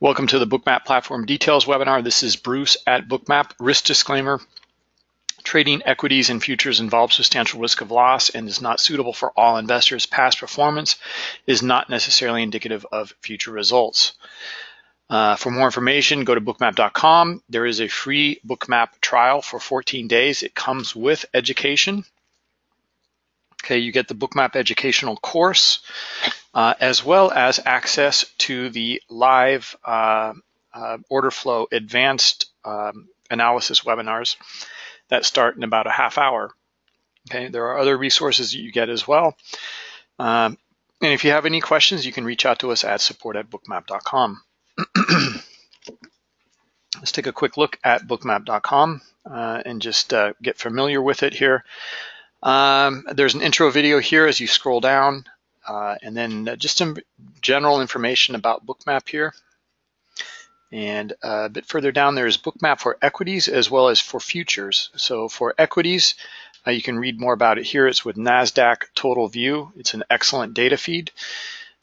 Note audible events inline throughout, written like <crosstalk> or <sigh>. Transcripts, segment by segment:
Welcome to the Bookmap Platform Details webinar. This is Bruce at Bookmap. Risk disclaimer. Trading equities and futures involves substantial risk of loss and is not suitable for all investors. Past performance is not necessarily indicative of future results. Uh, for more information, go to bookmap.com. There is a free Bookmap trial for 14 days. It comes with education. Okay, you get the Bookmap educational course uh, as well as access to the live uh, uh, order flow advanced um, analysis webinars that start in about a half hour. Okay, there are other resources that you get as well. Um, and if you have any questions, you can reach out to us at support at bookmap.com. <clears throat> Let's take a quick look at bookmap.com uh, and just uh, get familiar with it here. Um, there's an intro video here as you scroll down. Uh, and then just some general information about Bookmap here. And uh, a bit further down, there's Bookmap for equities as well as for futures. So for equities, uh, you can read more about it here. It's with NASDAQ Total View. It's an excellent data feed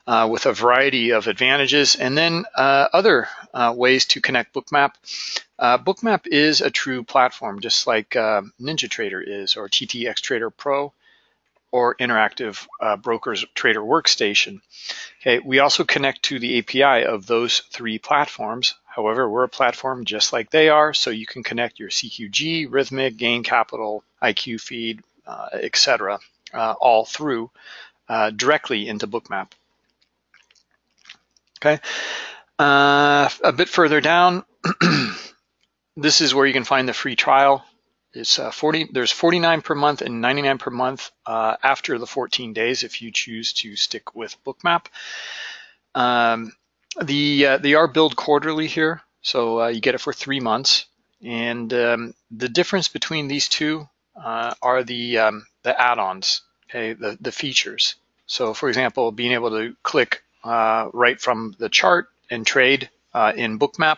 uh, with a variety of advantages. And then uh, other ways to connect Bookmap. Bookmap is a true platform, just like NinjaTrader is or TTX Trader Pro or interactive uh, brokers trader workstation. Okay, we also connect to the API of those three platforms. However, we're a platform just like they are, so you can connect your CQG, Rithmic, Gain Capital, IQ Feed, uh, etc., uh, all through uh, directly into Bookmap. Okay, uh, a bit further down, <clears throat> this is where you can find the free trial. It's uh, 40. There's 49 per month and 99 per month uh, after the 14 days if you choose to stick with Bookmap. Um, the uh, they are billed quarterly here, so uh, you get it for three months. And um, the difference between these two uh, are the um, the add-ons, okay, the the features. So, for example, being able to click right from the chart and trade uh, in Bookmap,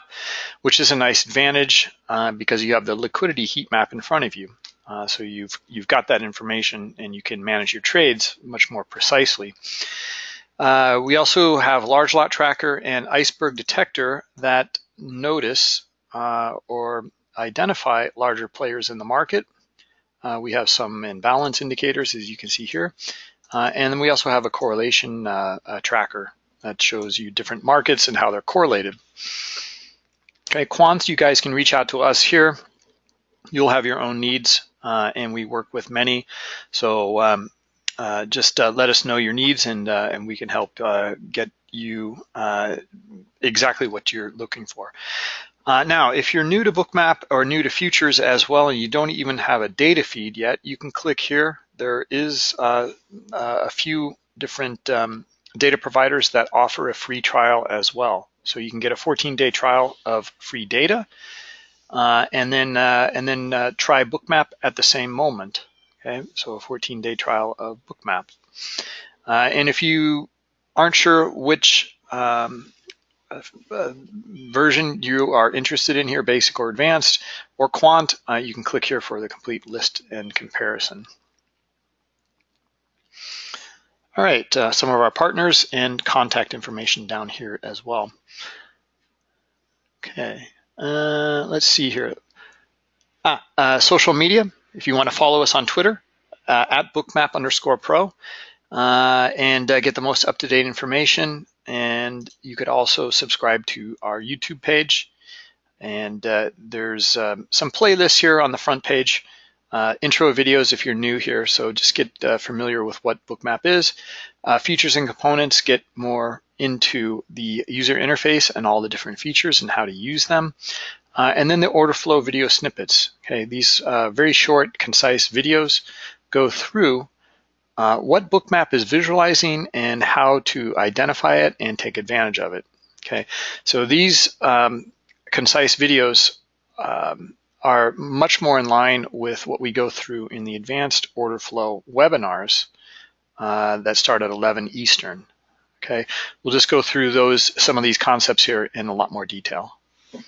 which is a nice advantage uh, because you have the liquidity heat map in front of you. Uh, so you've you've got that information and you can manage your trades much more precisely. Uh, we also have large lot tracker and iceberg detector that notice uh, or identify larger players in the market. Uh, we have some imbalance indicators as you can see here. And then we also have a correlation tracker that shows you different markets and how they're correlated. Okay, quants, you guys can reach out to us here. You'll have your own needs, uh, and we work with many. So um, uh, just uh, let us know your needs, and uh, and we can help uh, get you uh, exactly what you're looking for. now, if you're new to Bookmap or new to futures as well, and you don't even have a data feed yet, you can click here. There is a few different um, data providers that offer a free trial as well. So you can get a 14-day trial of free data, uh, and then uh, and then uh, try Bookmap at the same moment. Okay, so a 14-day trial of Bookmap. Uh, and if you aren't sure which um, uh, version you are interested in here, basic or advanced, or quant, uh, you can click here for the complete list and comparison. All right, uh, some of our partners and contact information down here as well. Okay, uh, let's see here. Ah, uh, social media, if you want to follow us on Twitter, uh, at bookmap underscore pro, uh, and uh, get the most up-to-date information. And you could also subscribe to our YouTube page. And there's um, some playlists here on the front page uh, intro videos if you're new here, so just get uh, familiar with what Bookmap is. Uh, features and components get more into the user interface and all the different features and how to use them. Uh, and then the order flow video snippets. Okay, these uh, very short, concise videos go through uh, what Bookmap is visualizing and how to identify it and take advantage of it. Okay, so these um, concise videos um, are much more in line with what we go through in the advanced order flow webinars uh, that start at 11 Eastern. Okay, we'll just go through those some of these concepts here in a lot more detail. All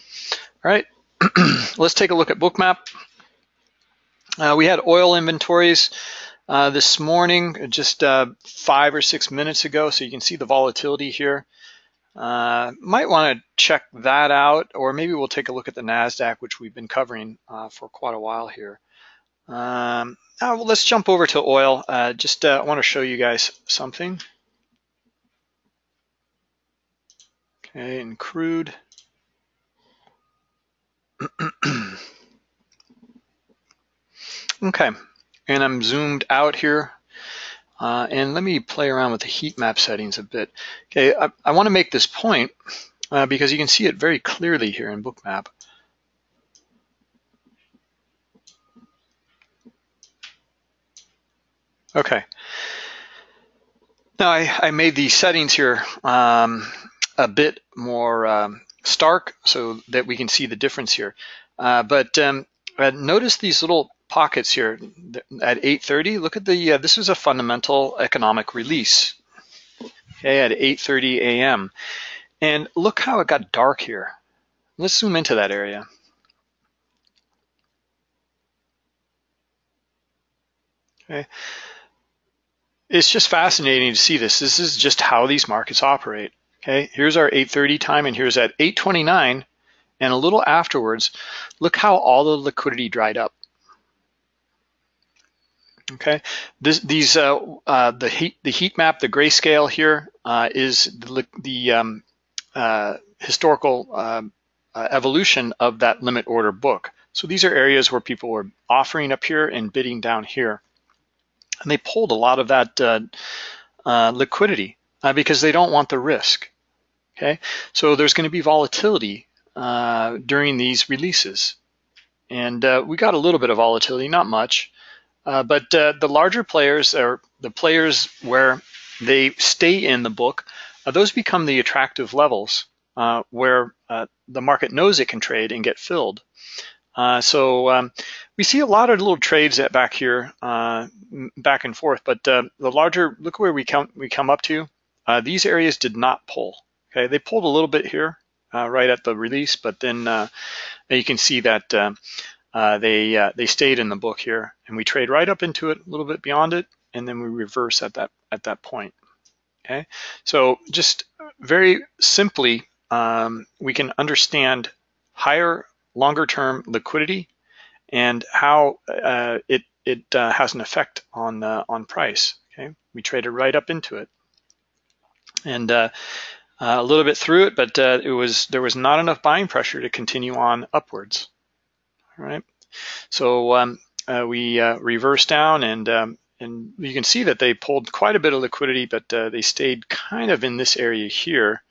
right, <clears throat> let's take a look at Bookmap. Uh, we had oil inventories uh, this morning, just uh, five or six minutes ago, so you can see the volatility here. Uh, might want to check that out, or maybe we'll take a look at the NASDAQ, which we've been covering uh, for quite a while here. Um, now, let's jump over to oil. Uh, just uh, want to show you guys something. Okay, and crude. <clears throat> okay, and I'm zoomed out here. Uh, and let me play around with the heat map settings a bit. Okay, I, I want to make this point uh, because you can see it very clearly here in Bookmap. Okay. Now I, I made the settings here um, a bit more um, stark so that we can see the difference here. Uh, but um, uh, notice these little pockets here at 8.30. Look at the, uh, this was a fundamental economic release, okay, at 8.30 a.m. And look how it got dark here. Let's zoom into that area. Okay. It's just fascinating to see this. This is just how these markets operate. Okay, here's our 8.30 time and here's at 8.29 and a little afterwards, look how all the liquidity dried up. Okay, this, these uh, uh, the heat the heat map, the grayscale here uh, is the, the um, uh, historical um, uh, evolution of that limit order book. So these are areas where people were offering up here and bidding down here, and they pulled a lot of that uh, liquidity because they don't want the risk. Okay, so there's going to be volatility during these releases, and we got a little bit of volatility, not much. Uh, but uh, the larger players, or the players where they stay in the book, uh, those become the attractive levels uh, where uh, the market knows it can trade and get filled. so um, we see a lot of little trades at back here, back and forth. But the larger, look where we come we come up to. these areas did not pull. Okay, they pulled a little bit here, right at the release, but then you can see that uh, they uh, they stayed in the book here, and we trade right up into it, a little bit beyond it, and then we reverse at that at that point. Okay, so just very simply, um, we can understand higher, longer-term liquidity and how uh, it it uh, has an effect on uh, on price. Okay, we traded right up into it, and a little bit through it, but it was there was not enough buying pressure to continue on upwards. All right. So um, uh, we uh, reversed down and um, and you can see that they pulled quite a bit of liquidity, but uh, they stayed kind of in this area here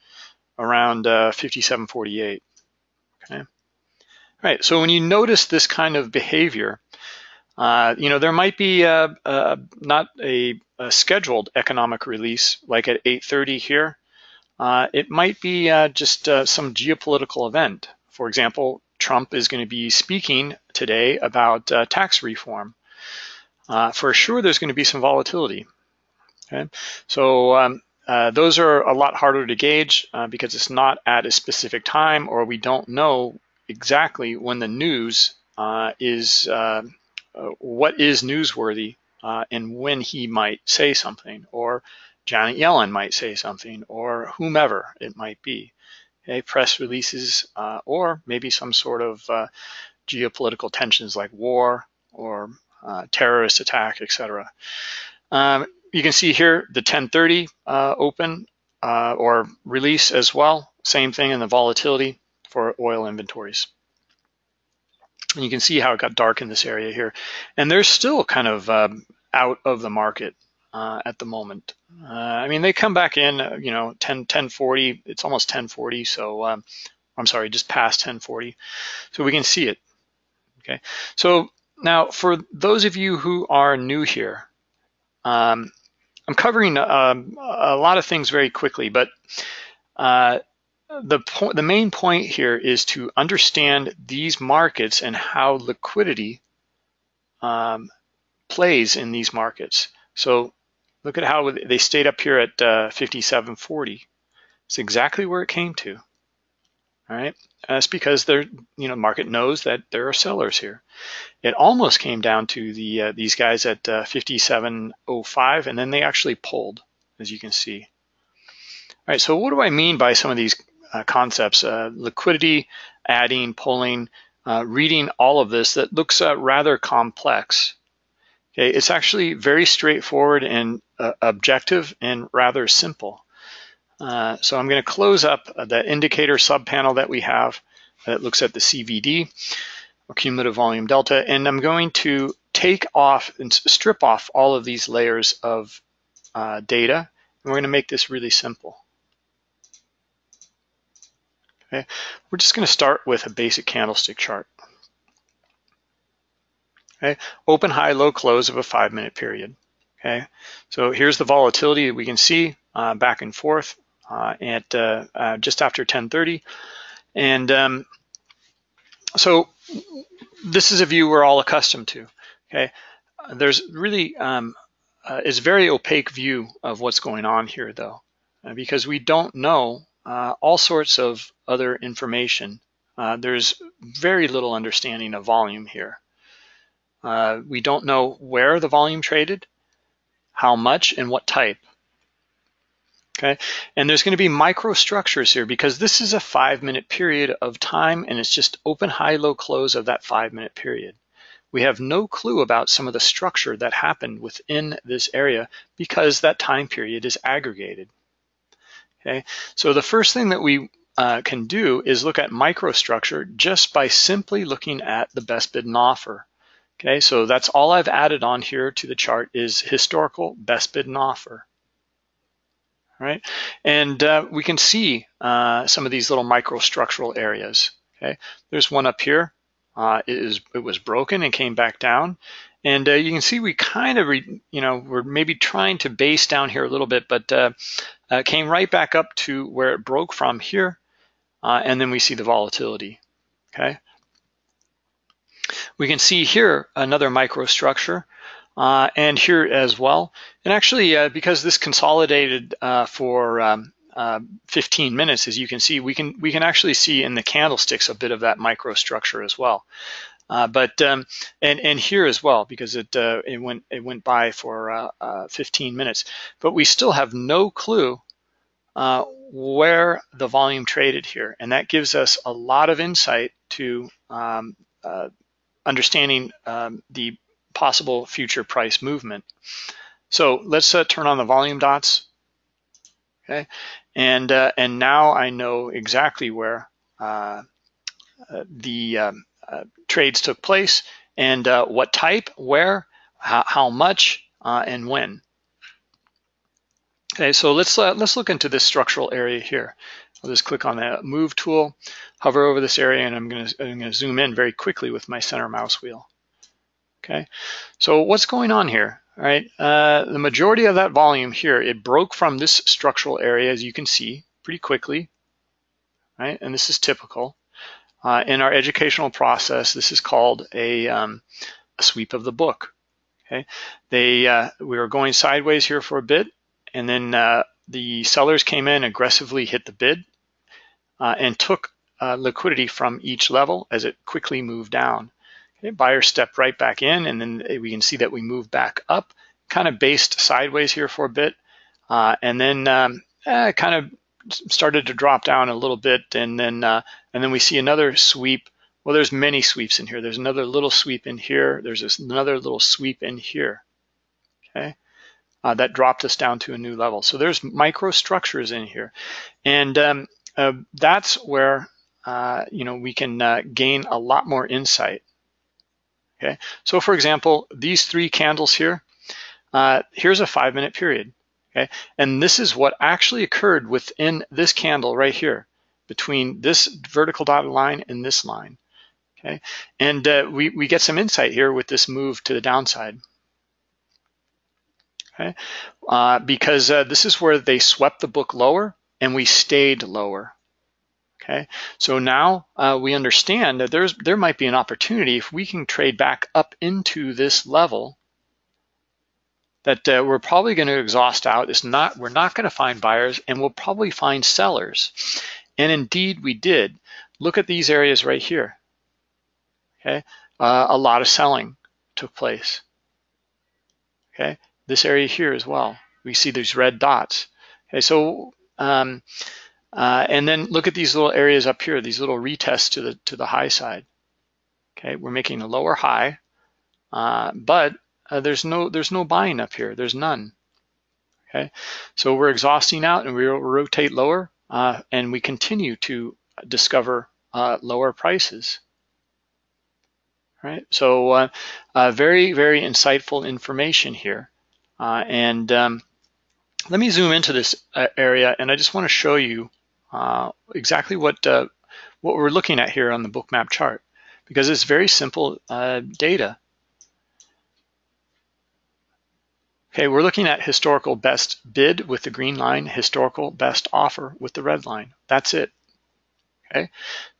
around uh, 57.48. Okay. All right. So when you notice this kind of behavior, uh, you know there might be a, a, not a, a, scheduled economic release like at 8:30 here. Uh, it might be just some geopolitical event. For example, Trump is going to be speaking today about uh, tax reform. Uh, for sure, there's going to be some volatility. Okay, so um, uh, those are a lot harder to gauge uh, because it's not at a specific time, or we don't know exactly when the news uh, is uh, what is newsworthy and when he might say something, or Janet Yellen might say something, or whomever it might be press releases, uh, or maybe some sort of uh, geopolitical tensions like war or uh, terrorist attack, etc. Um, you can see here the 1030 uh, open uh, or release as well. Same thing in the volatility for oil inventories. And you can see how it got dark in this area here. And they're still kind of um, out of the market uh, at the moment. Uh, I mean, they come back in, uh, you know, 10, 1040, it's almost 1040. So um, I'm sorry, just past 1040. So we can see it. Okay. So now for those of you who are new here, um, I'm covering um, a lot of things very quickly, but uh, the the main point here is to understand these markets and how liquidity um, plays in these markets. So Look at how they stayed up here at uh, 57.40. It's exactly where it came to. All right, that's because they're, you know, market knows that there are sellers here. It almost came down to the uh, these guys at uh, 57.05, and then they actually pulled, as you can see. All right, so what do I mean by some of these uh, concepts? Uh, liquidity, adding, pulling, uh, reading all of this that looks rather complex. Okay, it's actually very straightforward and uh, objective and rather simple. Uh, so I'm going to close up the indicator subpanel that we have that looks at the CVD, or cumulative volume delta, and I'm going to take off and strip off all of these layers of uh, data, and we're going to make this really simple. Okay, we're just going to start with a basic candlestick chart. Okay, open, high, low, close of a five minute period. Okay, so here's the volatility we can see uh, back and forth uh, at uh, uh just after 1030. And um, so this is a view we're all accustomed to. Okay, there's really um, uh, is very opaque view of what's going on here though, uh, because we don't know all sorts of other information. There's very little understanding of volume here. Uh, we don't know where the volume traded, how much, and what type. Okay, and there's going to be microstructures here because this is a five minute period of time and it's just open, high, low, close of that five minute period. We have no clue about some of the structure that happened within this area because that time period is aggregated. Okay, so the first thing that we uh, can do is look at microstructure just by simply looking at the best bid and offer. Okay, so that's all I've added on here to the chart is historical best bid and offer. All right, and uh, we can see uh, some of these little microstructural areas. Okay, there's one up here. Uh, it, is, it was broken and came back down. And uh, you can see we kind of, you know, we're maybe trying to base down here a little bit, but uh, uh, came right back up to where it broke from here. And then we see the volatility, okay? We can see here another microstructure uh, and here as well. And actually, uh, because this consolidated for um, uh, 15 minutes, as you can see, we can we can actually see in the candlesticks a bit of that microstructure as well. Uh, but um, and and here as well because it uh, it went it went by for uh, uh, 15 minutes, but we still have no clue uh, where the volume traded here, and that gives us a lot of insight to um, understanding um, the possible future price movement. So let's turn on the volume dots. Okay, and uh, and now I know exactly where uh, uh the um, uh, trades took place and uh, what type, where, how, how much, and when. Okay, so let's let's look into this structural area here. I'll just click on the move tool, hover over this area, and I'm going to I'm to zoom in very quickly with my center mouse wheel. Okay, so what's going on here? All right, uh, the majority of that volume here, it broke from this structural area, as you can see, pretty quickly, right? And this is typical. Uh, in our educational process, this is called a, um, a sweep of the book. Okay, they uh, we were going sideways here for a bit, and then uh, the sellers came in aggressively hit the bid and took uh, liquidity from each level as it quickly moved down. Okay, buyer stepped right back in and then we can see that we moved back up, kind of based sideways here for a bit. Uh, and then um, eh, kind of started to drop down a little bit and then uh, and then we see another sweep. Well, there's many sweeps in here. There's another little sweep in here. There's this, another little sweep in here. Okay, uh, that dropped us down to a new level. So there's microstructures in here, and um, uh, that's where uh, you know we can uh, gain a lot more insight Okay, so for example, these three candles here, uh, here's a five minute period. Okay, and this is what actually occurred within this candle right here between this vertical dotted line and this line. Okay, and uh, we, we get some insight here with this move to the downside. Okay, uh, because uh, this is where they swept the book lower and we stayed lower. Okay, so now uh, we understand that there's there might be an opportunity if we can trade back up into this level that uh, we're probably going to exhaust out. It's not we're not going to find buyers, and we'll probably find sellers. And indeed, we did. Look at these areas right here. Okay, uh, a lot of selling took place. Okay, this area here as well. We see these red dots. Okay, so Um, uh, and then look at these little areas up here, these little retests to the to the high side. Okay, we're making a lower high, uh, but uh, there's no there's no buying up here. There's none. Okay, so we're exhausting out and we rotate lower, uh, and we continue to discover uh, lower prices. Right, so uh, uh, very very insightful information here, and um, let me zoom into this area, and I just want to show you uh, exactly what uh, what we're looking at here on the bookmap chart because it's very simple uh, data. Okay, we're looking at historical best bid with the green line, historical best offer with the red line. That's it. Okay.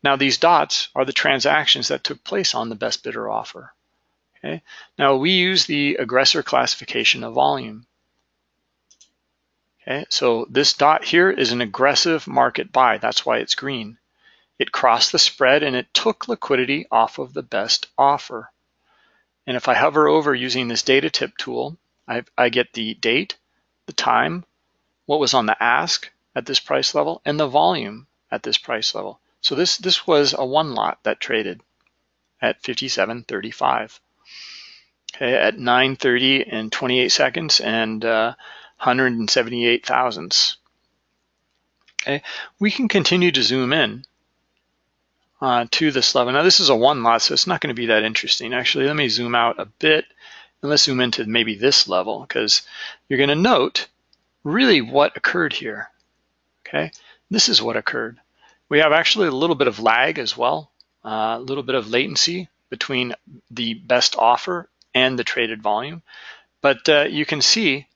Now these dots are the transactions that took place on the best bidder offer. Okay. Now we use the aggressor classification of volume. Okay, so this dot here is an aggressive market buy. That's why it's green. It crossed the spread and it took liquidity off of the best offer. And if I hover over using this data tip tool, I, I get the date, the time, what was on the ask at this price level, and the volume at this price level. So this, this was a one lot that traded at 57.35. Okay, at 9.30 and 28 seconds and uh, 178 thousandths. Okay, we can continue to zoom in uh, to this level. Now this is a one lot, so it's not going to be that interesting. Actually, let me zoom out a bit and let's zoom into maybe this level because you're going to note really what occurred here. Okay, this is what occurred. We have actually a little bit of lag as well, uh, a little bit of latency between the best offer and the traded volume. But uh, you can see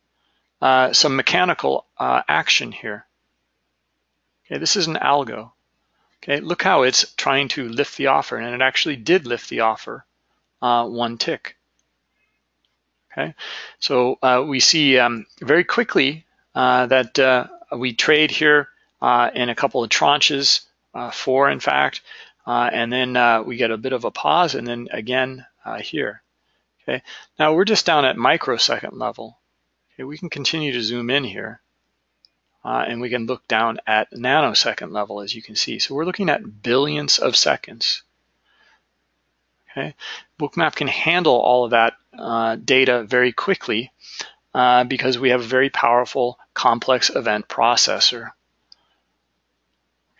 uh, some mechanical uh, action here. Okay, this is an algo. Okay, look how it's trying to lift the offer, and it actually did lift the offer uh, one tick. Okay, so uh, we see um, very quickly uh, that uh, we trade here in a couple of tranches, four in fact, and then we get a bit of a pause, and then again here. Okay, now we're just down at microsecond level. Okay, we can continue to zoom in here. Uh, and we can look down at nanosecond level, as you can see. So we're looking at billions of seconds. Okay, Bookmap can handle all of that uh, data very quickly uh, because we have a very powerful complex event processor.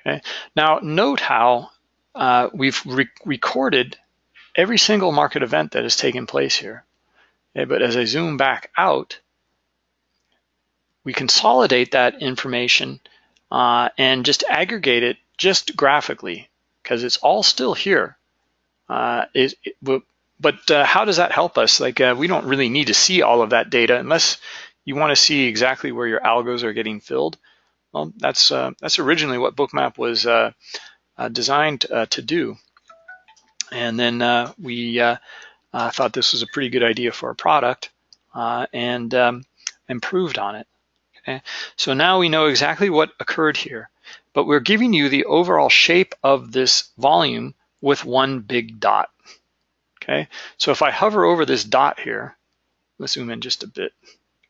Okay, now note how uh, we've re recorded every single market event that has taken place here. Okay, but as I zoom back out, we consolidate that information uh, and just aggregate it just graphically because it's all still here. Uh, it, it, but uh, how does that help us? Like uh, we don't really need to see all of that data unless you want to see exactly where your algos are getting filled. Well, that's uh, that's originally what Bookmap was uh, designed to do. And then we thought this was a pretty good idea for a product and um, improved on it. Okay? So now we know exactly what occurred here, but we're giving you the overall shape of this volume with one big dot. Okay, so if I hover over this dot here, let's zoom in just a bit.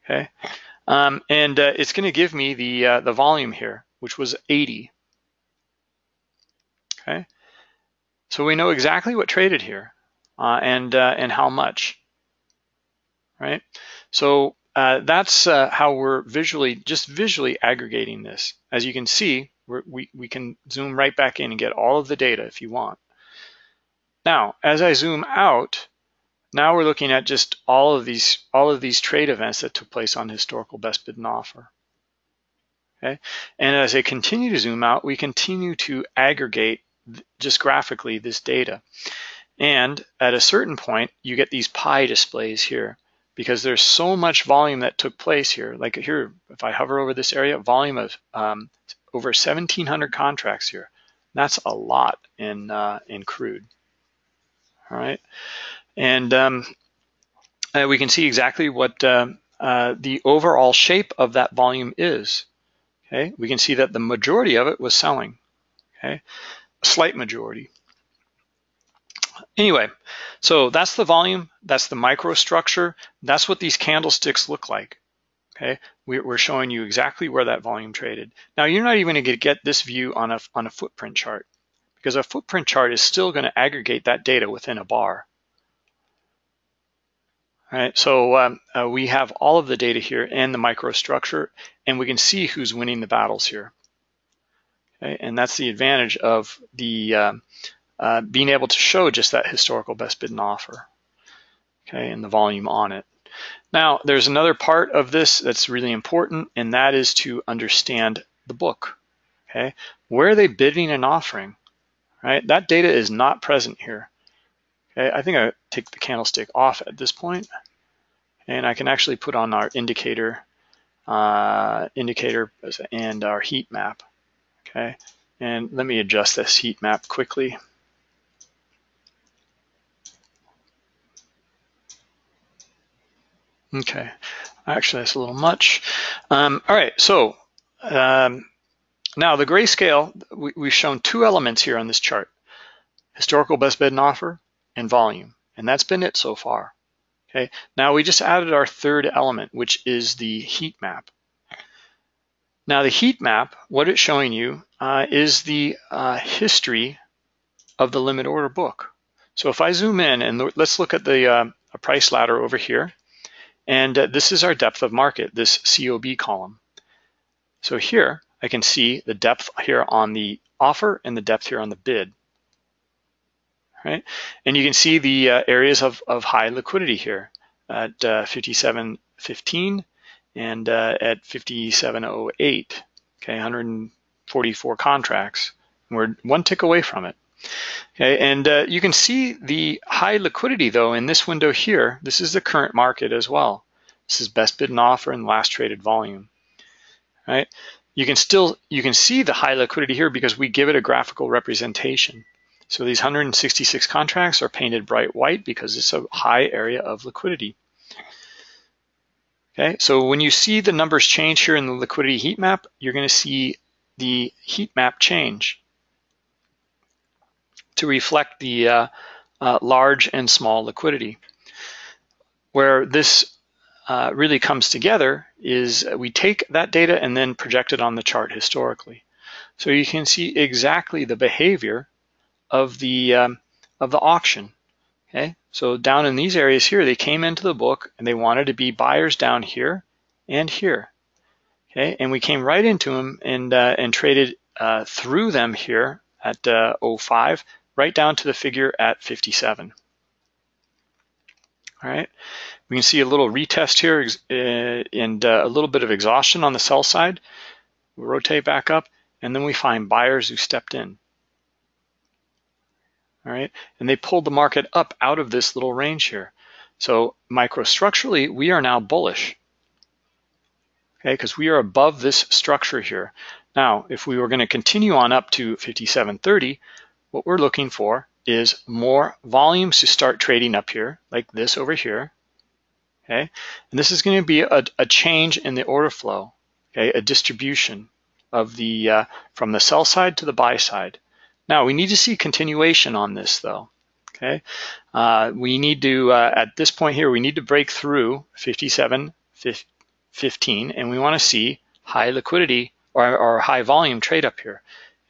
Okay, um, and uh, it's going to give me the uh, the volume here, which was 80. Okay, so we know exactly what traded here uh, and uh, and how much. Right, so uh, that's uh, how we're visually, just visually aggregating this. As you can see, we, we can zoom right back in and get all of the data if you want. Now, as I zoom out, now we're looking at just all of these all of these trade events that took place on historical best bid and offer. Okay, and as I continue to zoom out, we continue to aggregate just graphically this data. And at a certain point, you get these pie displays here because there's so much volume that took place here. Like here, if I hover over this area, volume of um, over 1,700 contracts here. That's a lot in uh, in crude. All right, and um, uh, we can see exactly what uh, uh, the overall shape of that volume is. Okay, we can see that the majority of it was selling. Okay, a slight majority. Anyway, so that's the volume, that's the microstructure, that's what these candlesticks look like. Okay, we're showing you exactly where that volume traded. Now you're not even going to get this view on a, on a footprint chart because a footprint chart is still going to aggregate that data within a bar. All right, so um, uh, we have all of the data here and the microstructure, and we can see who's winning the battles here. Okay, and that's the advantage of the uh, uh, being able to show just that historical best bid and offer, okay, and the volume on it. Now, there's another part of this that's really important, and that is to understand the book. Okay, where are they bidding and offering? Right, that data is not present here. Okay, I think I take the candlestick off at this point, and I can actually put on our indicator, uh, indicator and our heat map. Okay, and let me adjust this heat map quickly. Okay, actually that's a little much. Um, all right, so um, now the grayscale, we, we've shown two elements here on this chart, historical best bid and offer and volume, and that's been it so far. Okay, now we just added our third element, which is the heat map. Now the heat map, what it's showing you uh, is the uh, history of the limit order book. So if I zoom in and let's look at the uh, price ladder over here, and uh, this is our depth of market, this COB column. So here I can see the depth here on the offer and the depth here on the bid. Right? And you can see the uh, areas of, of high liquidity here at uh, 57.15 and uh, at 57.08, okay, 144 contracts. We're one tick away from it. Okay, and uh, you can see the high liquidity though in this window here. This is the current market as well. This is best bid and offer and last traded volume. Right? You can still you can see the high liquidity here because we give it a graphical representation. So these 166 contracts are painted bright white because it's a high area of liquidity. Okay, so when you see the numbers change here in the liquidity heat map, you're going to see the heat map change to reflect the uh, uh, large and small liquidity. Where this uh, really comes together is we take that data and then project it on the chart historically. So you can see exactly the behavior of the um, of the auction. Okay, so down in these areas here, they came into the book and they wanted to be buyers down here and here. Okay, and we came right into them and uh, and traded uh, through them here at uh, 05 right down to the figure at 57. All right, we can see a little retest here uh, and uh, a little bit of exhaustion on the sell side. we rotate back up and then we find buyers who stepped in. All right, and they pulled the market up out of this little range here. So microstructurally, we are now bullish, okay, because we are above this structure here. Now, if we were going to continue on up to 57.30, what we're looking for is more volumes to start trading up here, like this over here, okay? And this is going to be a, a, change in the order flow, okay? A distribution of the uh, from the sell side to the buy side. Now we need to see continuation on this though, okay? Uh, we need to, uh, at this point here, we need to break through 57, 15, and we want to see high liquidity or, or high volume trade up here.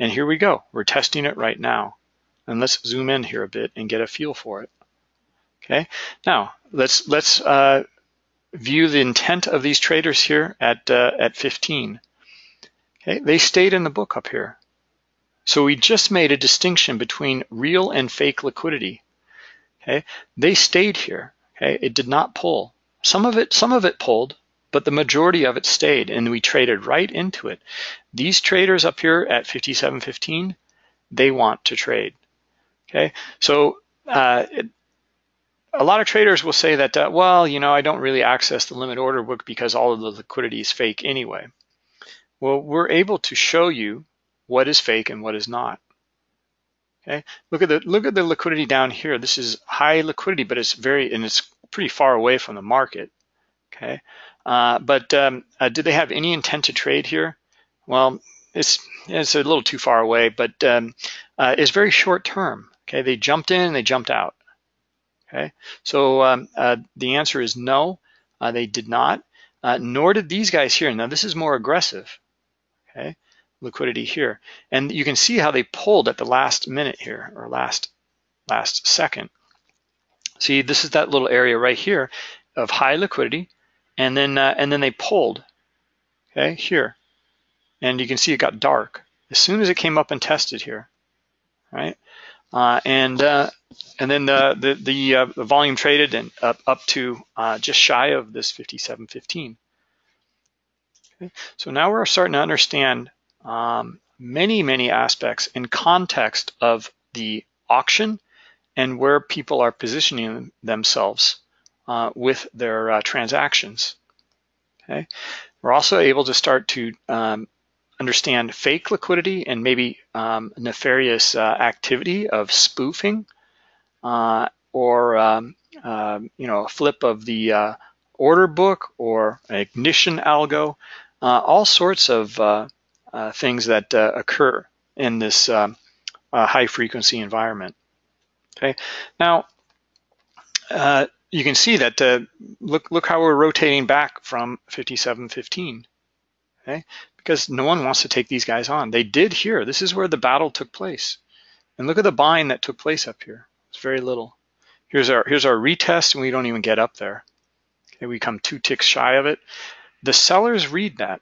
And here we go, we're testing it right now. And let's zoom in here a bit and get a feel for it. Okay, now let's let's uh, view the intent of these traders here at uh, at 15. Okay, they stayed in the book up here. So we just made a distinction between real and fake liquidity. Okay, they stayed here. Okay, it did not pull. Some of it some of it pulled, but the majority of it stayed, and we traded right into it. These traders up here at 57.15, they want to trade. Okay, so uh, it, a lot of traders will say that, uh, well, you know, I don't really access the limit order book because all of the liquidity is fake anyway. Well, we're able to show you what is fake and what is not. Okay, look at the look at the liquidity down here. This is high liquidity, but it's very and it's pretty far away from the market. Okay, uh, but um, uh, did they have any intent to trade here? Well, it's it's a little too far away, but um, uh, it's very short term. Okay, they jumped in, and they jumped out. Okay, so um, uh, the answer is no, uh, they did not. nor did these guys here. Now this is more aggressive, okay? Liquidity here. And you can see how they pulled at the last minute here, or last, last second. See, this is that little area right here of high liquidity, and then uh, and then they pulled, okay, here. And you can see it got dark as soon as it came up and tested here, right? Uh, and uh, and then the the the, uh, the, volume traded and up up to uh, just shy of this 57.15. Okay, so now we're starting to understand um, many many aspects in context of the auction and where people are positioning themselves uh, with their uh, transactions. Okay, we're also able to start to um, understand fake liquidity and maybe um, nefarious uh, activity of spoofing uh, or um, uh, you know a flip of the uh, order book or an ignition algo, uh, all sorts of uh, things that occur in this um, high frequency environment. Okay, now you can see that look look how we're rotating back from 5715. Okay, because no one wants to take these guys on. They did here. This is where the battle took place. And look at the buying that took place up here. It's very little. Here's our here's our retest, and we don't even get up there. Okay, we come two ticks shy of it. The sellers read that.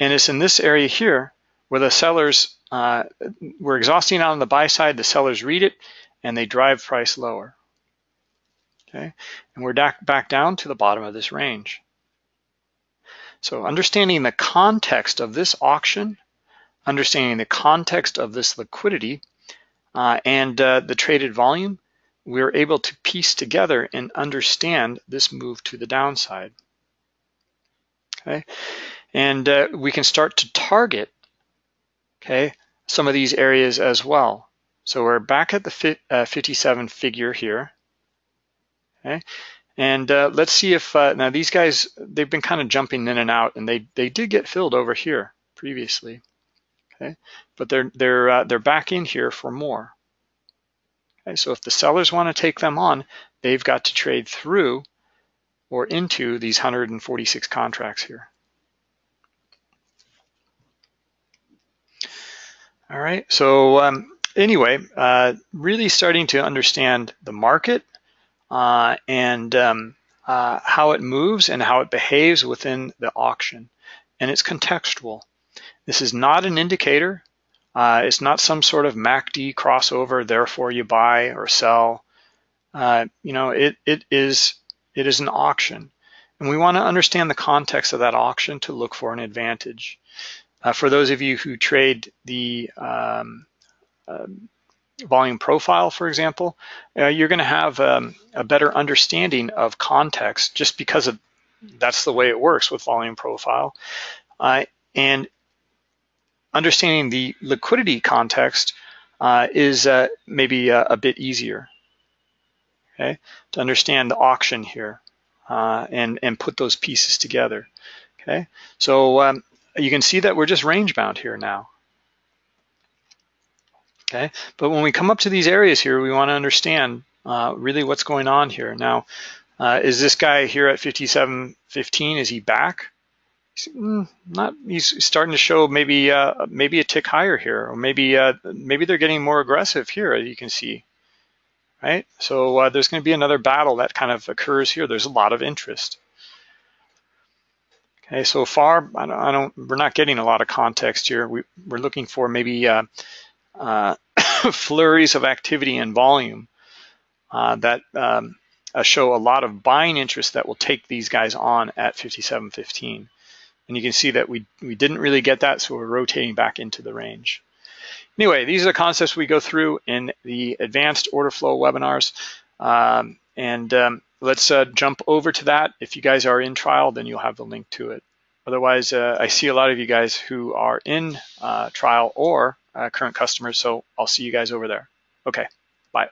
And it's in this area here where the sellers, uh, we're exhausting out on the buy side, the sellers read it, and they drive price lower. Okay, and we're back down to the bottom of this range. So understanding the context of this auction, understanding the context of this liquidity, uh, and uh, the traded volume, we're able to piece together and understand this move to the downside. Okay, and uh, we can start to target, okay, some of these areas as well. So we're back at the uh, 57 figure here, okay, and uh, let's see if, uh, now these guys, they've been kind of jumping in and out and they, they did get filled over here previously, okay? But they're, they're, uh, they're back in here for more. Okay, so if the sellers want to take them on, they've got to trade through or into these 146 contracts here. All right, so um, anyway, uh, really starting to understand the market, uh, and um, uh, how it moves and how it behaves within the auction. And it's contextual. This is not an indicator. Uh, it's not some sort of MACD crossover, therefore you buy or sell. Uh, you know, it, it, is, it is an auction. And we want to understand the context of that auction to look for an advantage. Uh, for those of you who trade the um, uh, volume profile, for example, uh, you're going to have um, a better understanding of context just because of that's the way it works with volume profile. Uh, and understanding the liquidity context uh, is uh, maybe a, a, bit easier, okay, to understand the auction here uh, and, and put those pieces together, okay? So um, you can see that we're just range bound here now okay? But when we come up to these areas here, we want to understand uh, really what's going on here. Now, uh, is this guy here at 57.15, is he back? Mm, not, he's starting to show maybe uh, maybe a tick higher here, or maybe uh, maybe they're getting more aggressive here, as you can see, right? So uh, there's going to be another battle that kind of occurs here. There's a lot of interest. Okay, so far, I don't, I don't, we're not getting a lot of context here. We, are looking for maybe uh, <coughs> flurries of activity and volume uh, that um, uh, show a lot of buying interest that will take these guys on at 57.15. And you can see that we, we didn't really get that, so we're rotating back into the range. Anyway, these are the concepts we go through in the advanced order flow webinars. Um, and um, let's uh, jump over to that. If you guys are in trial, then you'll have the link to it. Otherwise, uh, I see a lot of you guys who are in uh, trial or uh, Uh, current customers. So I'll see you guys over there. Okay, bye.